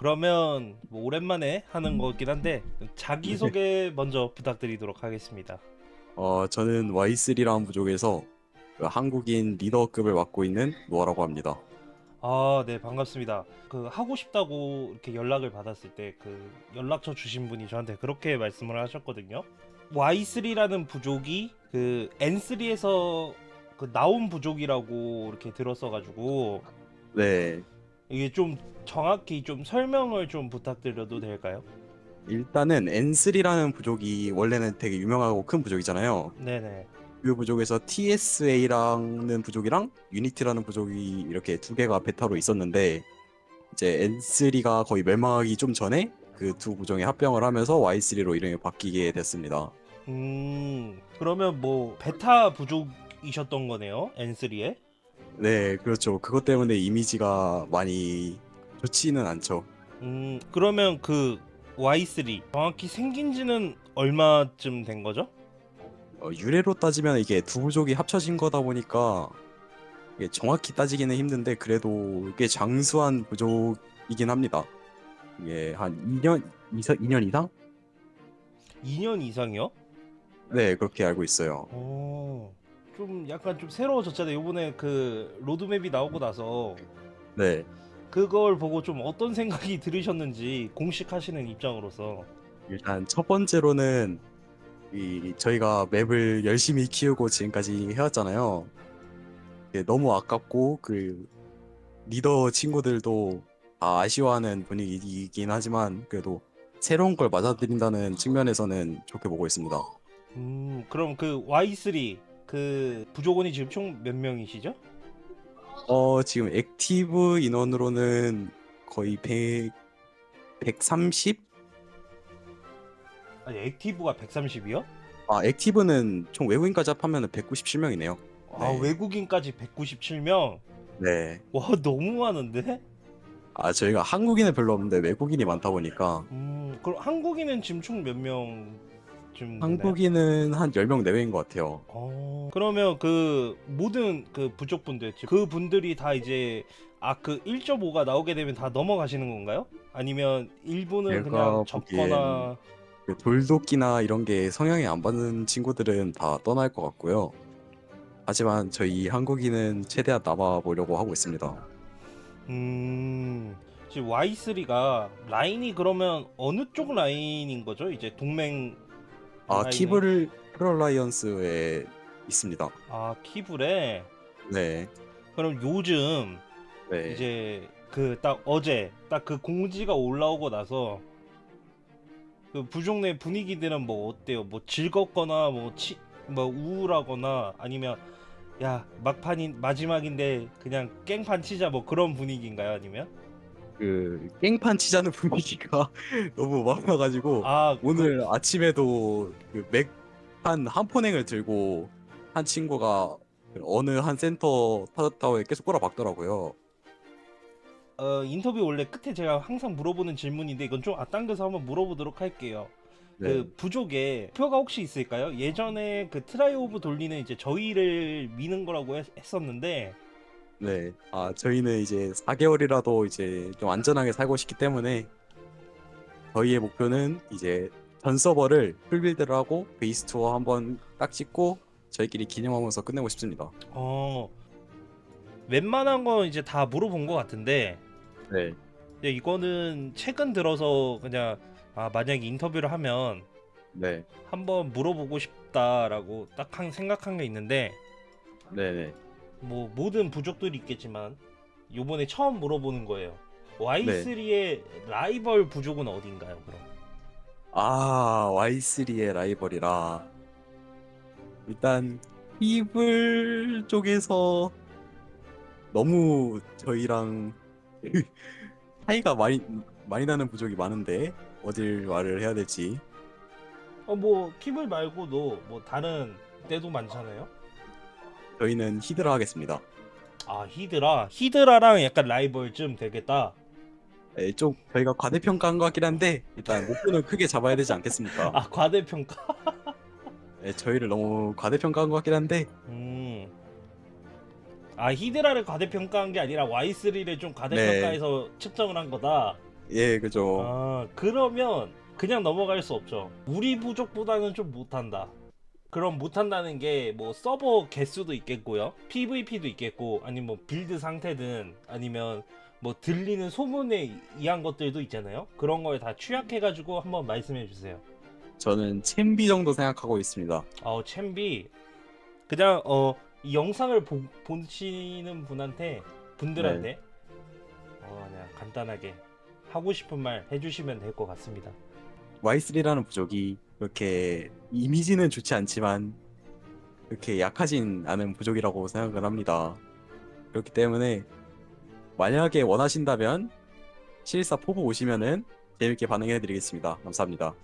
그러면 뭐 오랜만에 하는 거긴 한데 자기소개 먼저 부탁드리도록 하겠습니다. 어, 저는 Y3라는 부족에서 그 한국인 리더급을 맡고 있는 노아라고 합니다. 아, 네, 반갑습니다. 그 하고 싶다고 이렇게 연락을 받았을 때 그 연락처 주신 분이 저한테 그렇게 말씀을 하셨거든요. Y3라는 부족이 그 N3에서 그 나온 부족이라고 이렇게 들었어 가지고 네, 이게 좀 정확히 좀 설명을 좀 부탁드려도 될까요? 일단은 N3라는 부족이 원래는 되게 유명하고 큰 부족이잖아요. 네네. 그 부족에서 TSA라는 부족이랑 유니티라는 부족이 이렇게 두 개가 베타로 있었는데 이제 N3가 거의 멸망하기 좀 전에 그 두 부족이 합병을 하면서 Y3로 이름이 바뀌게 됐습니다. 음, 그러면 뭐 베타 부족이셨던 거네요, N3에? 네, 그렇죠. 그것 때문에 이미지가 많이 좋지는 않죠. 음, 그러면 그 Y3 정확히 생긴 지는 얼마쯤 된 거죠? 어, 유래로 따지면 이게 두 부족이 합쳐진 거다 보니까 이게 정확히 따지기는 힘든데 그래도 꽤 장수한 부족이긴 합니다. 이게 한 2년 이상 2년 이상? 2년 이상이요? 네, 그렇게 알고 있어요. 어, 좀 약간 좀 새로워졌잖아요. 요번에 그 로드맵이 나오고 나서 네. 그걸 보고 좀 어떤 생각이 들으셨는지 공식 하시는 입장으로서. 일단 첫 번째로는 이 저희가 맵을 열심히 키우고 지금까지 해왔잖아요. 이게 너무 아깝고 그 리더 친구들도 다 아쉬워하는 분위기이긴 하지만 그래도 새로운 걸 맞아들인다는 측면에서는 좋게 보고 있습니다. 음, 그럼 그 Y3 그 부족원이 지금 총 몇 명이시죠? 어, 지금 active 인원으로는 거의 100, 130? 아니, active가 130이요? 아, active는 총 외국인까지 합하면 197명이네요. 아, 네. 외국인까지 197명? 네. 와, 너무 많은데? 아, 저희가 한국인은 별로 없는데 외국인이 많다 보니까 음, 그럼 한국인은 지금 총 몇 명 쯤? 한국인은 한 10명 내외인 것 같아요. 어, 그러면 그 모든 그 부족분들 그 분들이 다 이제 아 그 1.5가 나오게 되면 다 넘어가시는 건가요? 아니면 일부는 제가 그냥 접거나 그 돌도끼나 이런 게 성향이 안 받는 친구들은 다 떠날 것 같고요. 하지만 저희 한국인은 최대한 남아보려고 하고 있습니다. 음 지금 Y3가 라인이 그러면 어느 쪽 라인인 거죠? 이제 동맹 아, 라인이? 키블 프롤라이언스에 있습니다. 아 키블에 네. 그럼 요즘 네. 이제 그 딱 어제 딱 그 공지가 올라오고 나서 그 부족 내 분위기들은 뭐 어때요? 뭐 즐겁거나 뭐 치, 뭐 우울하거나 아니면 야 막판인 마지막인데 그냥 깽판 치자 뭐 그런 분위기인가요? 아니면 그 깽판 치자는 분위기가 너무 많아가지고 아 오늘 아침에도 그 맥한 한포넥을 들고 한 친구가 그 어느 한 센터 타워에 계속 꼬라박더라고요. 어, 인터뷰 원래 끝에 제가 항상 물어보는 질문인데 이건 좀 앞당겨서 한번 물어보도록 할게요. 네. 그 부족에 표가 혹시 있을까요? 예전에 그 트라이 오브 돌리는 이제 저희를 미는 거라고 했, 했었는데 네. 아, 저희는 이제 4개월이라도 이제 좀 안전하게 살고 싶기 때문에 저희의 목표는 이제 전 서버를 풀빌드를 하고 베이스 투어 한번 딱 찍고 저희끼리 기념하면서 끝내고 싶습니다. 어 웬만한 건 이제 다 물어본 것 같은데 네. 이거는 최근 들어서 그냥 아 만약에 인터뷰를 하면 네. 한번 물어보고 싶다라고 딱 한 생각한 게 있는데 네네. 뭐 모든 부족들이 있겠지만 요번에 처음 물어보는 거예요. Y3의 라이벌 부족은 어딘가요? 그럼 아, Y3의 라이벌이라. 일단, 이블 쪽에서 너무 저희랑 차이가 많이, 많이 나는 부족이 많은데, 어딜 말을 해야 될지. 어 뭐 키블 말고도 뭐 다른 때도 많잖아요. 저희는 히드라 하겠습니다. 아 히드라 히드라랑 약간 라이벌쯤 되겠다. 네, 좀 저희가 과대평가한 것 같긴 한데, 일단 목표는 크게 잡아야 되지 않겠습니까? 아 과대평가. 네, 저희를 너무 과대평가한 것 같긴 한데, 음. 아 히드라를 과대평가한 게 아니라 Y3를 좀 과대평가해서 측정을 한 거다. 예, 그죠. 아 그러면 그냥 넘어갈 수 없죠. 우리 부족보다는 좀 못한다. 그럼 못한다는 게 뭐 서버 개수도 있겠고요. PVP도 있겠고 아니면 뭐 build 상태든 아니면 뭐 들리는 소문에 의한 것들도 있잖아요. 그런 거에 다 취합해 가지고 한번 말씀해 주세요. 저는 챔비 정도 생각하고 있습니다. 어 챔비 그냥 어 이 영상을 보, 보시는 분한테 분들한테 어 그냥 간단하게 하고 싶은 말 해주시면 될 것 같습니다. Y3라는 부족이 그렇게 이미지는 좋지 않지만 그렇게 약하진 않은 부족이라고 생각을 합니다. 그렇기 때문에 만약에 원하신다면 실사 포부 오시면은 재밌게 반응해 드리겠습니다. 감사합니다.